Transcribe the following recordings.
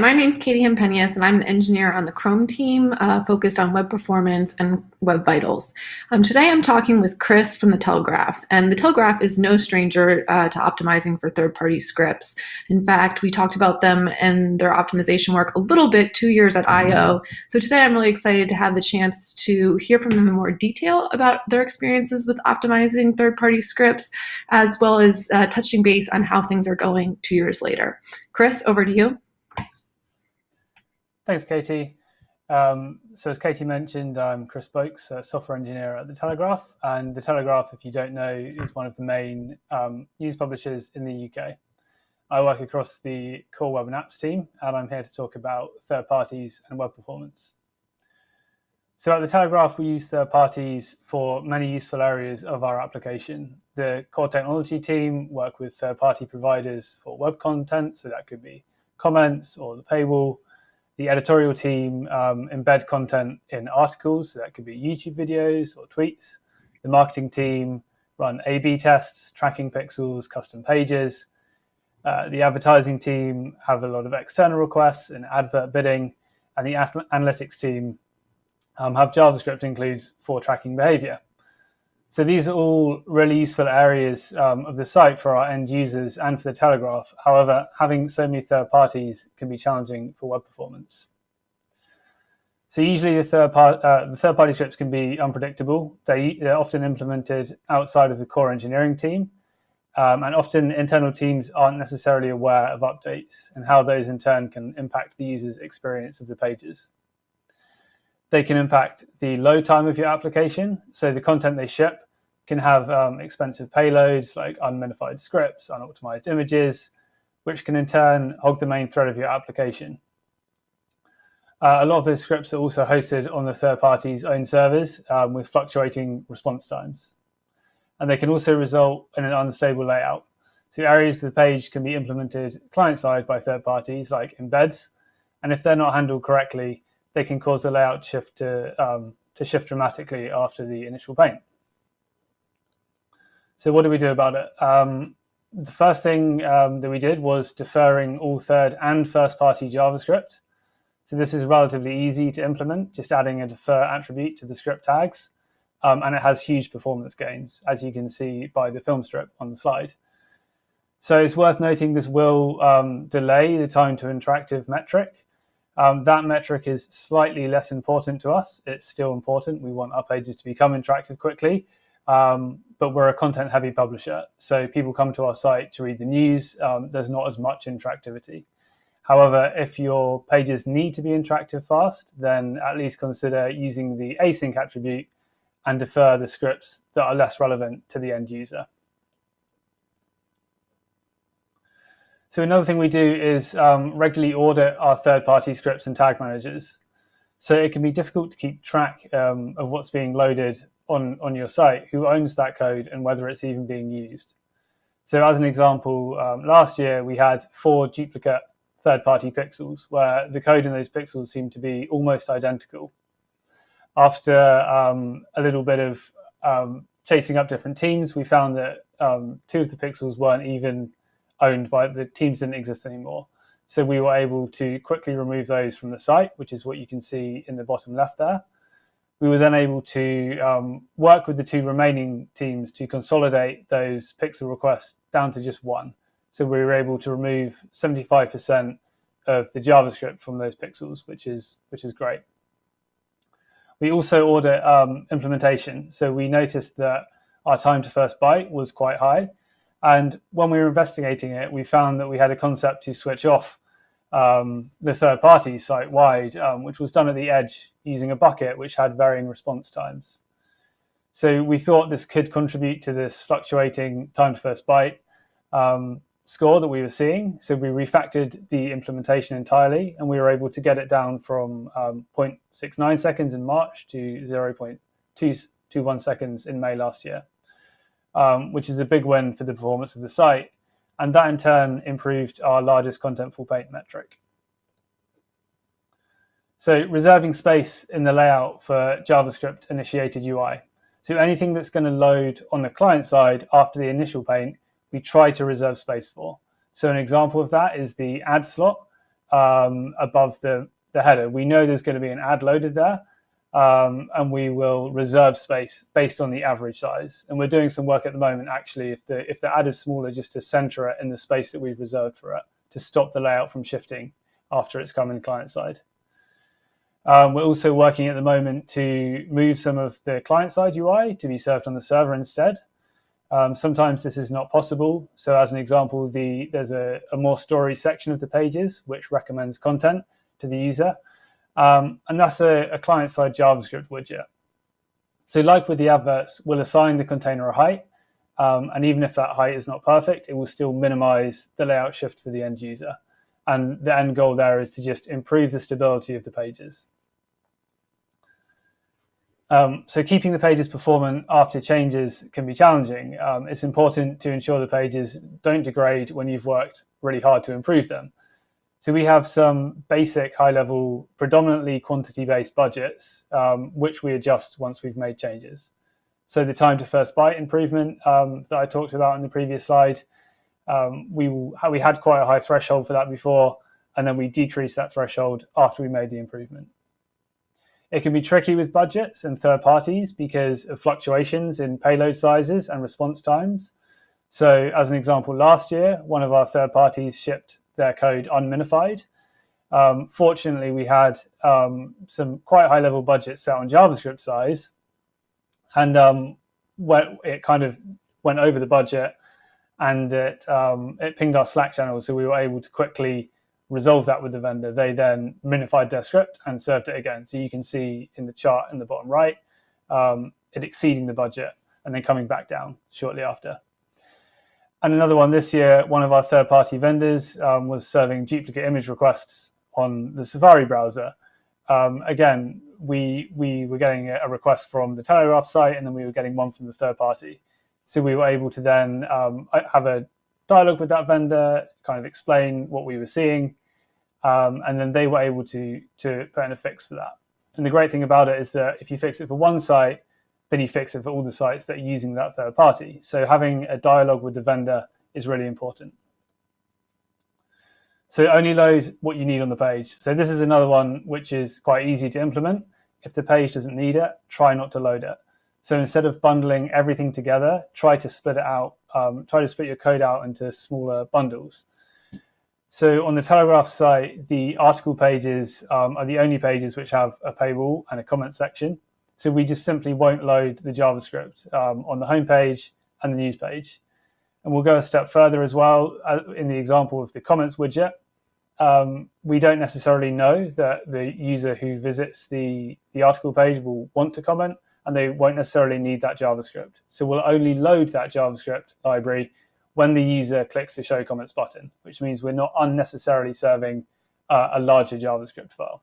My name is Katie Hempenius, and I'm an engineer on the Chrome team uh, focused on web performance and web vitals. Um, today I'm talking with Chris from The Telegraph, and The Telegraph is no stranger uh, to optimizing for third-party scripts. In fact, we talked about them and their optimization work a little bit two years at I.O. So today I'm really excited to have the chance to hear from them in more detail about their experiences with optimizing third-party scripts, as well as uh, touching base on how things are going two years later. Chris, over to you. Thanks, Katie. Um, so as Katie mentioned, I'm Chris Boakes, a software engineer at The Telegraph. And The Telegraph, if you don't know, is one of the main um, news publishers in the UK. I work across the core web and apps team, and I'm here to talk about third parties and web performance. So at The Telegraph, we use third parties for many useful areas of our application. The core technology team work with third party providers for web content, so that could be comments or the paywall, the editorial team um, embed content in articles, so that could be YouTube videos or tweets. The marketing team run A-B tests, tracking pixels, custom pages. Uh, the advertising team have a lot of external requests and advert bidding, and the analytics team um, have JavaScript includes for tracking behavior. So these are all really useful areas um, of the site for our end users and for the Telegraph. However, having so many third parties can be challenging for web performance. So usually the third, part, uh, the third party scripts can be unpredictable. They, they're often implemented outside of the core engineering team. Um, and often internal teams aren't necessarily aware of updates and how those in turn can impact the user's experience of the pages. They can impact the load time of your application. So the content they ship can have um, expensive payloads like unminified scripts, unoptimized images, which can in turn hog the main thread of your application. Uh, a lot of those scripts are also hosted on the third party's own servers um, with fluctuating response times. And they can also result in an unstable layout. So areas of the page can be implemented client-side by third parties like embeds. And if they're not handled correctly, they can cause the layout shift to, um, to shift dramatically after the initial paint. So what do we do about it? Um, the first thing um, that we did was deferring all third and first party JavaScript. So this is relatively easy to implement, just adding a defer attribute to the script tags. Um, and it has huge performance gains, as you can see by the film strip on the slide. So it's worth noting this will um, delay the time to interactive metric. Um, that metric is slightly less important to us. It's still important. We want our pages to become interactive quickly, um, but we're a content heavy publisher. So people come to our site to read the news. Um, there's not as much interactivity. However, if your pages need to be interactive fast, then at least consider using the async attribute and defer the scripts that are less relevant to the end user. So another thing we do is um, regularly audit our third-party scripts and tag managers. So it can be difficult to keep track um, of what's being loaded on, on your site, who owns that code, and whether it's even being used. So as an example, um, last year we had four duplicate third-party pixels where the code in those pixels seemed to be almost identical. After um, a little bit of um, chasing up different teams, we found that um, two of the pixels weren't even owned by the teams didn't exist anymore. So we were able to quickly remove those from the site, which is what you can see in the bottom left there. We were then able to um, work with the two remaining teams to consolidate those pixel requests down to just one. So we were able to remove 75% of the JavaScript from those pixels, which is, which is great. We also audit um, implementation. So we noticed that our time to first byte was quite high. And when we were investigating it, we found that we had a concept to switch off um, the third party site wide, um, which was done at the edge using a bucket which had varying response times. So we thought this could contribute to this fluctuating time to first byte um, score that we were seeing. So we refactored the implementation entirely and we were able to get it down from um, 0.69 seconds in March to 0.221 seconds in May last year um, which is a big win for the performance of the site. And that in turn improved our largest contentful paint metric. So reserving space in the layout for JavaScript initiated UI. So anything that's going to load on the client side after the initial paint, we try to reserve space for. So an example of that is the ad slot. um, above the, the header. We know there's going to be an ad loaded there, um, and we will reserve space based on the average size. And we're doing some work at the moment, actually, if the, if the ad is smaller, just to center it in the space that we've reserved for it to stop the layout from shifting after it's come in client side. Um, we're also working at the moment to move some of the client side UI to be served on the server instead. Um, sometimes this is not possible. So as an example, the, there's a, a more story section of the pages which recommends content to the user. Um, and that's a, a client-side JavaScript widget. So like with the adverts, we'll assign the container a height. Um, and even if that height is not perfect, it will still minimize the layout shift for the end user. And the end goal there is to just improve the stability of the pages. Um, so keeping the pages performant after changes can be challenging. Um, it's important to ensure the pages don't degrade when you've worked really hard to improve them. So we have some basic high-level, predominantly quantity-based budgets, um, which we adjust once we've made changes. So the time to first byte improvement um, that I talked about in the previous slide, um, we, we had quite a high threshold for that before, and then we decreased that threshold after we made the improvement. It can be tricky with budgets and third parties because of fluctuations in payload sizes and response times. So as an example, last year, one of our third parties shipped their code unminified. Um, fortunately, we had um, some quite high level budgets set on JavaScript size. And um, it kind of went over the budget and it, um, it pinged our Slack channel. So we were able to quickly resolve that with the vendor. They then minified their script and served it again. So you can see in the chart in the bottom right, um, it exceeding the budget and then coming back down shortly after. And another one this year, one of our third-party vendors um, was serving duplicate image requests on the Safari browser. Um, again, we, we were getting a request from the Telegraph site and then we were getting one from the third party. So we were able to then um, have a dialogue with that vendor, kind of explain what we were seeing, um, and then they were able to, to put in a fix for that. And the great thing about it is that if you fix it for one site, then you fix it for all the sites that are using that third party. So having a dialogue with the vendor is really important. So only load what you need on the page. So this is another one which is quite easy to implement. If the page doesn't need it, try not to load it. So instead of bundling everything together, try to split it out. Um, try to split your code out into smaller bundles. So on the Telegraph site, the article pages um, are the only pages which have a paywall and a comment section. So we just simply won't load the JavaScript um, on the home page and the news page. And we'll go a step further as well uh, in the example of the comments widget. Um, we don't necessarily know that the user who visits the, the article page will want to comment and they won't necessarily need that JavaScript. So we'll only load that JavaScript library when the user clicks the show comments button, which means we're not unnecessarily serving uh, a larger JavaScript file.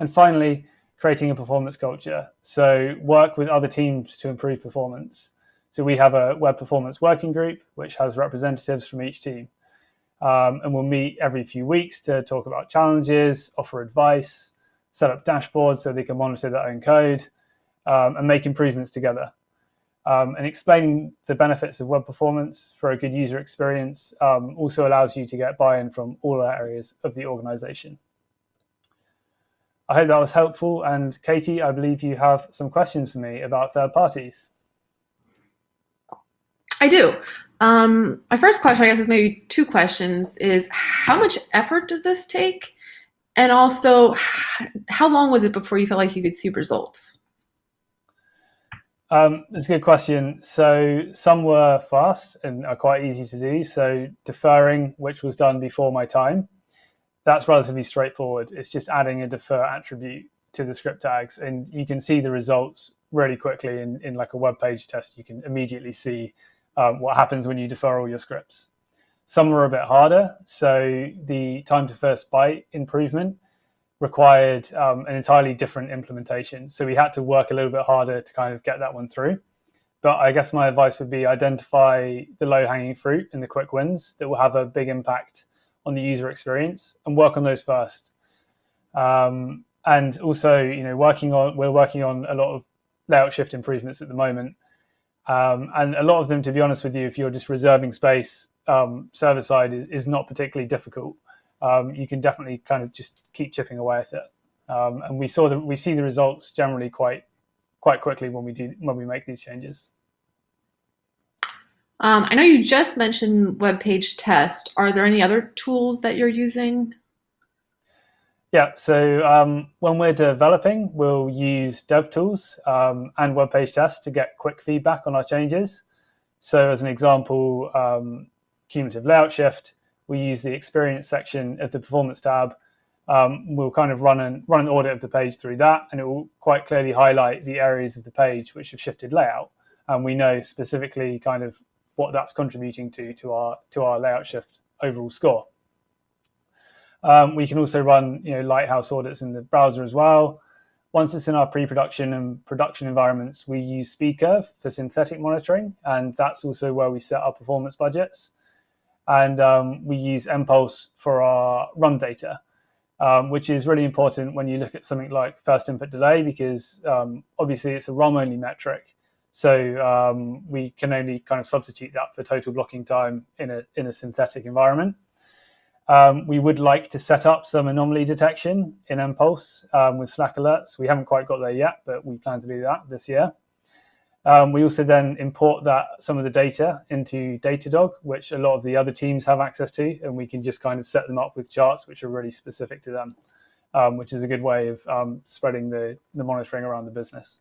And finally, creating a performance culture. So work with other teams to improve performance. So we have a web performance working group, which has representatives from each team. Um, and we'll meet every few weeks to talk about challenges, offer advice, set up dashboards so they can monitor their own code, um, and make improvements together um, and explaining the benefits of web performance for a good user experience um, also allows you to get buy-in from all areas of the organization. I hope that was helpful. And Katie, I believe you have some questions for me about third parties. I do. Um, my first question, I guess, is maybe two questions, is how much effort did this take? And also, how long was it before you felt like you could see results? Um, that's a good question. So some were fast and are quite easy to do. So deferring, which was done before my time, that's relatively straightforward. It's just adding a defer attribute to the script tags, and you can see the results really quickly in, in like a web page test. You can immediately see um, what happens when you defer all your scripts. Some were a bit harder. So the time to first byte improvement required um, an entirely different implementation. So we had to work a little bit harder to kind of get that one through. But I guess my advice would be identify the low hanging fruit and the quick wins that will have a big impact on the user experience and work on those first. Um, and also, you know, working on we're working on a lot of layout shift improvements at the moment. Um, and a lot of them, to be honest with you, if you're just reserving space um, server side is, is not particularly difficult. um, you can definitely kind of just keep chipping away at it. Um, and we saw the, we see the results generally quite quite quickly when we do when we make these changes. Um, I know you just mentioned web page test. Are there any other tools that you're using? Yeah, so um, when we're developing, we'll use DevTools um, and web page test to get quick feedback on our changes. So as an example, um, cumulative layout shift, we use the experience section of the performance tab. Um, we'll kind of run an, run an audit of the page through that, and it will quite clearly highlight the areas of the page which have shifted layout. And we know specifically kind of what that's contributing to to our to our layout shift overall score. Um, we can also run you know Lighthouse audits in the browser as well. Once it's in our pre-production and production environments, we use SpeedCurve for synthetic monitoring, and that's also where we set our performance budgets. And um, we use mPulse for our RUM data, um, which is really important when you look at something like first input delay, because um, obviously it's a RUM-only metric. So um, we can only kind of substitute that for total blocking time in a, in a synthetic environment. Um, we would like to set up some anomaly detection in mPulse um, with Slack alerts. We haven't quite got there yet, but we plan to do that this year. Um, we also then import that some of the data into Datadog, which a lot of the other teams have access to, and we can just kind of set them up with charts which are really specific to them, um, which is a good way of um, spreading the, the monitoring around the business.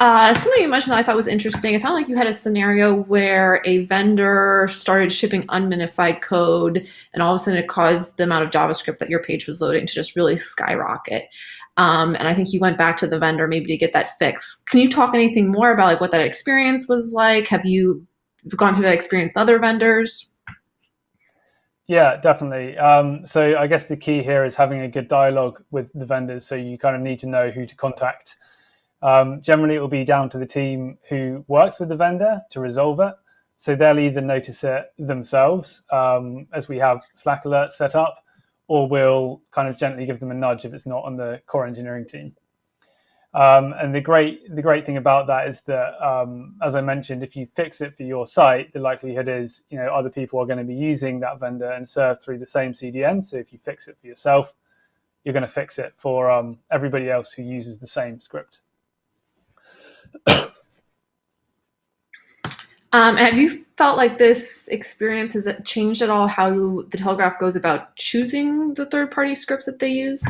Uh, something you mentioned that I thought was interesting. It sounded like you had a scenario where a vendor started shipping unminified code, and all of a sudden it caused the amount of JavaScript that your page was loading to just really skyrocket. Um, and I think you went back to the vendor maybe to get that fixed. Can you talk anything more about like what that experience was like? Have you gone through that experience with other vendors? Yeah, definitely. Um, so I guess the key here is having a good dialogue with the vendors. So you kind of need to know who to contact um, generally, it will be down to the team who works with the vendor to resolve it. So they'll either notice it themselves um, as we have Slack alerts set up, or we'll kind of gently give them a nudge if it's not on the core engineering team. Um, and the great the great thing about that is that, um, as I mentioned, if you fix it for your site, the likelihood is you know other people are going to be using that vendor and serve through the same CDN. So if you fix it for yourself, you're going to fix it for um, everybody else who uses the same script. Um, have you felt like this experience has changed at all how the Telegraph goes about choosing the third-party scripts that they use?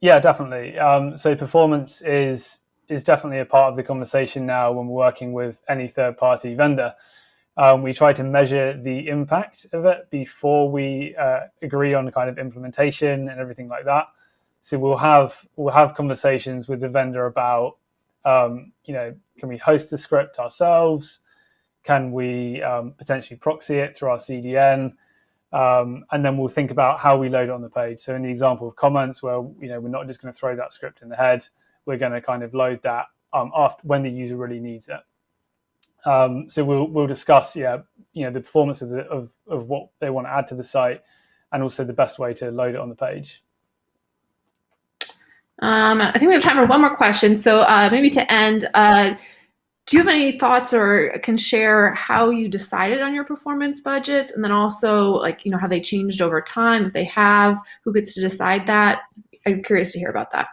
Yeah, definitely. Um, so performance is is definitely a part of the conversation now when we're working with any third-party vendor. Um, we try to measure the impact of it before we uh, agree on kind of implementation and everything like that. So we'll have we'll have conversations with the vendor about um, you know, can we host the script ourselves? Can we um, potentially proxy it through our CDN? Um, and then we'll think about how we load it on the page. So in the example of comments, where you know we're not just going to throw that script in the head, we're going to kind of load that um, after when the user really needs it. Um, so we'll we'll discuss yeah you know the performance of the of, of what they want to add to the site, and also the best way to load it on the page. Um, I think we have time for one more question. So uh, maybe to end, uh, do you have any thoughts or can share how you decided on your performance budgets and then also like, you know, how they changed over time, if they have, who gets to decide that? I'm curious to hear about that.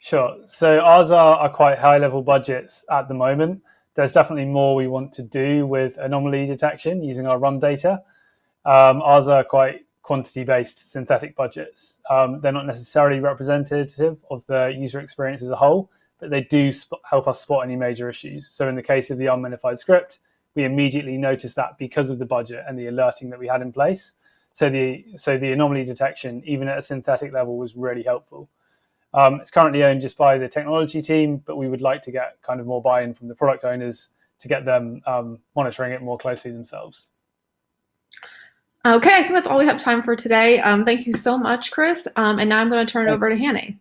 Sure. So ours are, are quite high level budgets at the moment. There's definitely more we want to do with anomaly detection using our RUM data. Um, ours are quite quantity-based synthetic budgets. Um, they're not necessarily representative of the user experience as a whole, but they do help us spot any major issues. So in the case of the unminified script, we immediately noticed that because of the budget and the alerting that we had in place. So the so the anomaly detection, even at a synthetic level, was really helpful. Um, it's currently owned just by the technology team, but we would like to get kind of more buy-in from the product owners to get them um, monitoring it more closely themselves. Okay, I think that's all we have time for today. Um, thank you so much, Chris. Um, and now I'm going to turn it over to Hannah.